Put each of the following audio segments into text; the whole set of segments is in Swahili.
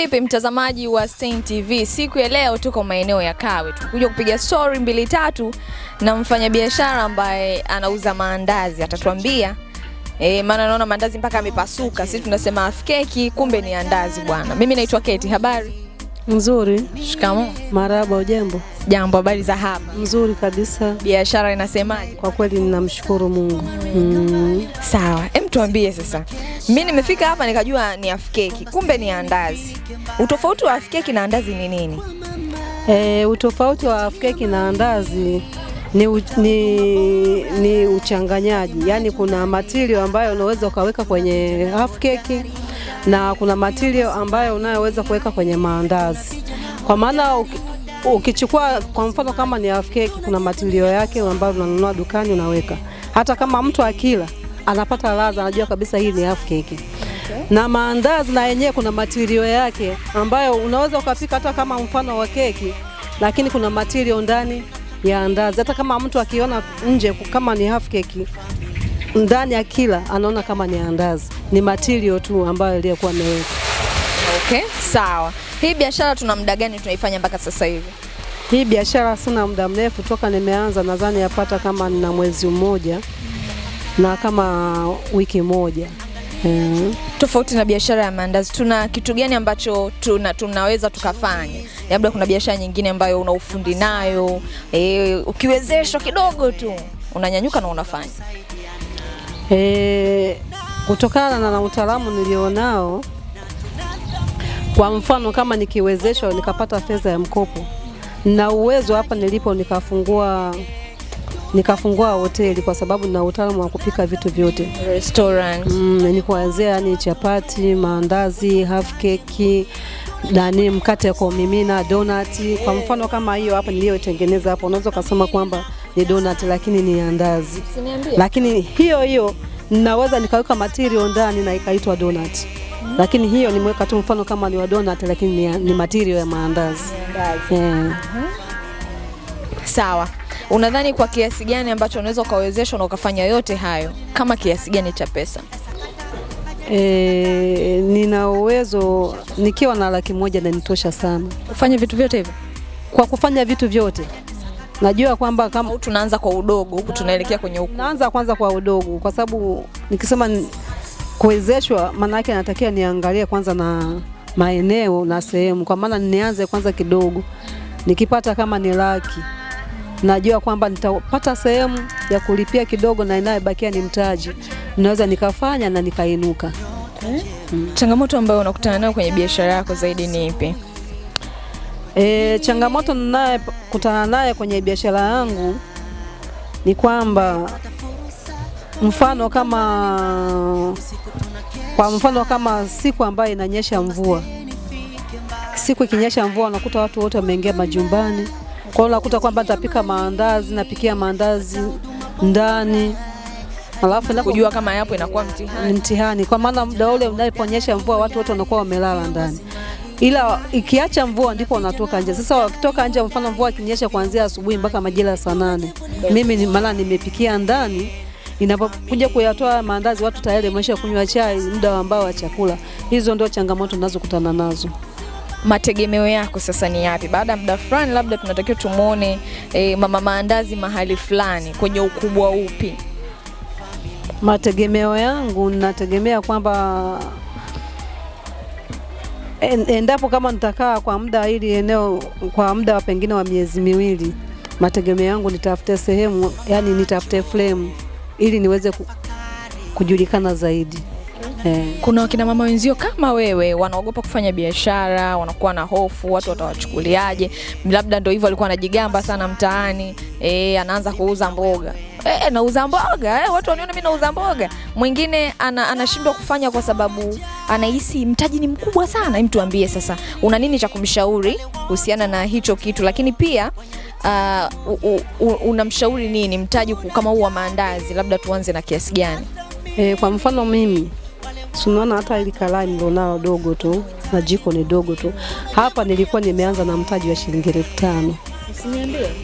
vipi mtazamaji wa Stein TV? Siku ya leo tuko maeneo ya Kawe, tukuja kupiga story mbili tatu na mfanyabiashara ambaye anauza maandazi, atatuambia E, maana naona maandazi mpaka amepasuka. Sisi tunasema half keki, kumbe ni andazi bwana. Mimi naitwa Keti. Habari? Nzuri. Shikamoo. Marahaba, ujambo? Jambo, habari za hapa? Nzuri kabisa. Biashara inasemaje? Kwa kweli ninamshukuru Mungu. Mm. Sawa, hem, tuambie sasa. Mimi nimefika hapa nikajua ni afkeki keki, kumbe ni andazi. Utofauti wa afkeki keki na andazi ni nini? E, utofauti wa afkeki keki na andazi ni, u, ni, ni uchanganyaji, yaani kuna matirio ambayo unaweza ukaweka kwenye afkeki keki na kuna material ambayo unayoweza kuweka kwenye maandazi. Kwa maana ukichukua kwa mfano kama ni half cake, kuna material yake ambayo unanunua dukani unaweka, hata kama mtu akila anapata ladha, anajua kabisa hii ni half cake. na maandazi na yenyewe kuna material yake ambayo unaweza ukapika hata kama mfano wa keki, lakini kuna material ndani ya andazi. Hata kama mtu akiona nje kama ni half keki, ndani ya kila anaona kama ni andazi, ni material tu ambayo iliyokuwa imewekwa. Okay, sawa. Hii biashara tuna muda gani tunaifanya mpaka sasa hivi? Hii biashara sina muda mrefu toka nimeanza, nadhani yapata kama nina mwezi mmoja na kama wiki moja mm. Tofauti na biashara ya maandazi, tuna kitu gani ambacho tuna, tunaweza tukafanya? Labda kuna biashara nyingine ambayo una ufundi nayo e, ukiwezeshwa kidogo tu unanyanyuka na unafanya. E, kutokana na, na utaalamu nilionao, kwa mfano kama nikiwezeshwa nikapata fedha ya mkopo na uwezo hapa nilipo nikafungua nikafungua hoteli kwa sababu na utaalamu wa kupika vitu vyote Restaurant. mm, ni kuanzia yani chapati, maandazi, half cake, nani mkate kwa kumimina, donati. Kwa mfano kama hiyo hapa niliyotengeneza hapo, unaweza ukasema kwamba ni donut lakini ni andazi lakini hiyo hiyo ninaweza nikaweka material ndani na ikaitwa donut. Lakini hiyo nimeweka tu mfano kama ni wa donut lakini ni, ni material ya maandazi. Yeah. Sawa. Unadhani kwa kiasi gani ambacho unaweza ukawezeshwa na ukafanya yote hayo, kama kiasi gani cha pesa? E, nina uwezo nikiwa na laki moja na nitosha sana Ufanye vitu vyote hivyo? kwa kufanya vitu vyote. Najua kwamba kama tunaanza kwa udogo huku tunaelekea kwenye huku? naanza kwanza kwa udogo, kwa sababu nikisema kuwezeshwa, maana yake natakiwa niangalie kwanza na maeneo na sehemu, kwa maana nianze kwanza kidogo, nikipata kama ni laki najua kwamba nitapata sehemu ya kulipia kidogo na inayobakia ni mtaji, naweza nikafanya na nikainuka. Hmm. Changamoto ambayo unakutana nayo kwenye biashara yako zaidi ni ipi? E, changamoto ninayokutana naye kwenye biashara yangu ni kwamba mfano kama kwa mfano kama siku ambayo inanyesha mvua, siku ikinyesha mvua unakuta watu wote wameingia majumbani, kwa hiyo unakuta kwamba nitapika maandazi, napikia maandazi ndani. Alafu na Kujua kama yapo inakuwa mtihani. mtihani, kwa maana muda ule unaponyesha mvua watu wote wanakuwa wamelala ndani, ila ikiacha mvua ndipo wanatoka nje. Sasa wakitoka nje, mfano mvua ikinyesha kuanzia asubuhi mpaka majira ya saa nane, mimi ni maana nimepikia ndani inapokuja kuyatoa maandazi watu tayari wamesha kunywa chai muda ambao wa chakula. Hizo ndio changamoto ninazokutana nazo. Mategemeo yako sasa ni yapi? Baada ya muda fulani, labda tunatakiwa tumwone e, mama maandazi mahali fulani, kwenye ukubwa upi? Mategemeo yangu nategemea kwamba endapo kama nitakaa kwa muda hili eneo kwa muda wa pengine wa miezi miwili, mategemeo yangu nitafute sehemu, yani nitafute frame ili niweze ku, kujulikana zaidi eh. Kuna wakina mama wenzio kama wewe wanaogopa kufanya biashara, wanakuwa na hofu, watu watawachukuliaje? Labda ndio hivyo alikuwa anajigamba sana mtaani, eh, anaanza kuuza mboga eh, nauza mboga eh, watu waniona mimi nauza mboga. Mwingine ana, anashindwa kufanya kwa sababu anahisi mtaji ni mkubwa sana. Hem, tuambie sasa, una nini cha kumshauri kuhusiana na hicho kitu? Lakini pia uh, unamshauri nini mtaji kama huu wa maandazi, labda tuanze na kiasi gani? E, kwa mfano mimi tunaona hata ili kalai nilionao dogo tu na jiko ni dogo tu. Hapa nilikuwa nimeanza na mtaji wa shilingi elfu tano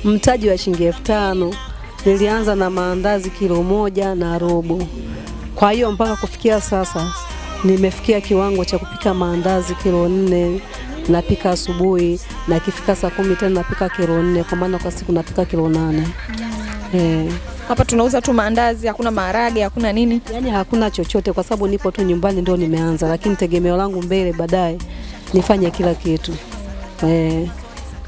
mtaji wa shilingi elfu tano nilianza na maandazi kilo moja na robo. Kwa hiyo mpaka kufikia sasa nimefikia kiwango cha kupika maandazi kilo nne napika asubuhi na ikifika saa kumi tena napika kilo nne kwa maana kwa siku napika kilo nane eh. Hapa tunauza tu maandazi, hakuna maharage, hakuna nini. Yaani hakuna chochote kwa sababu nipo tu nyumbani ndio nimeanza, lakini tegemeo langu mbele baadaye nifanye kila kitu eh.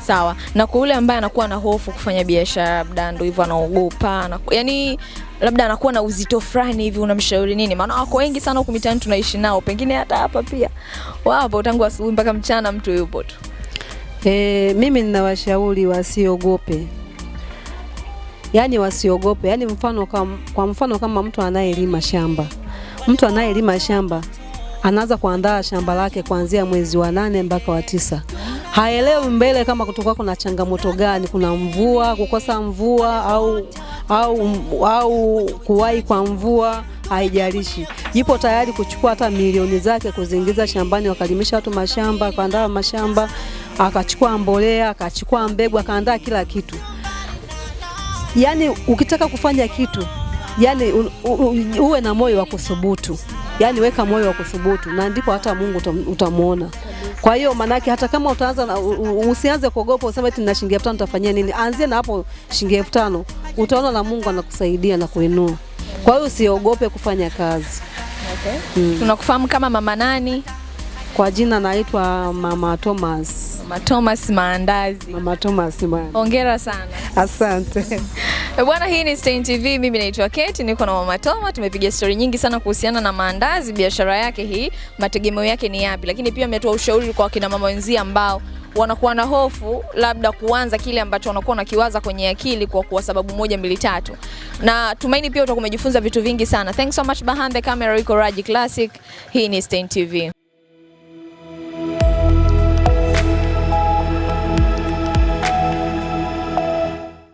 Sawa. Na kwa yule ambaye anakuwa na hofu kufanya biashara, labda ndio hivyo anaogopa, anaku, yani labda anakuwa na uzito fulani hivi, unamshauri nini? Maana wako wengi sana huku mitaani tunaishi nao, pengine hata hapa pia wapo, tangu asubuhi mpaka mchana mtu yupo tu. E, mimi ninawashauri wasiogope, yaani wasiogope. Yaani mfano kam, kwa mfano kama mtu anayelima shamba, mtu anayelima shamba anaanza kuandaa shamba lake kuanzia mwezi wa nane mpaka wa tisa. Haelewi mbele kama kutoka kuna changamoto gani, kuna mvua, kukosa mvua au au, au kuwahi kwa mvua haijalishi, yupo tayari kuchukua hata milioni zake kuziingiza shambani, wakalimisha watu mashamba, akaandaa mashamba, akachukua mbolea, akachukua mbegu, akaandaa kila kitu. Yani ukitaka kufanya kitu yani uwe na moyo wa kuthubutu, yani weka moyo wa kuthubutu, na ndipo hata Mungu utam, utamwona. Kwa hiyo manake hata kama utaanza na, usianze kuogopa useme eti nina shilingi elfu tano nitafanyia nini. Anzia na hapo shilingi elfu utaona na Mungu anakusaidia na kuinua. Kwa hiyo usiogope kufanya kazi. Okay. Mm. Tunakufahamu kama mama nani? Kwa jina naitwa Mama Thomas. Mama Thomas Maandazi. Mama Thomas Maandazi. Hongera sana. Asante. Bwana, hii ni Stein TV, mimi naitwa Kate, niko na Mama Toma. Tumepiga stori nyingi sana kuhusiana na maandazi, biashara yake hii, mategemeo yake ni yapi, lakini pia ametoa ushauri kwa kina mama wenzie ambao wanakuwa na hofu labda kuanza kile ambacho wanakuwa nakiwaza kwenye akili kwa kuwa sababu moja mbili tatu, na tumaini pia utakuwa umejifunza vitu vingi sana. Thanks so much. Behind the camera iko Raji Classic. Hii ni Stein TV.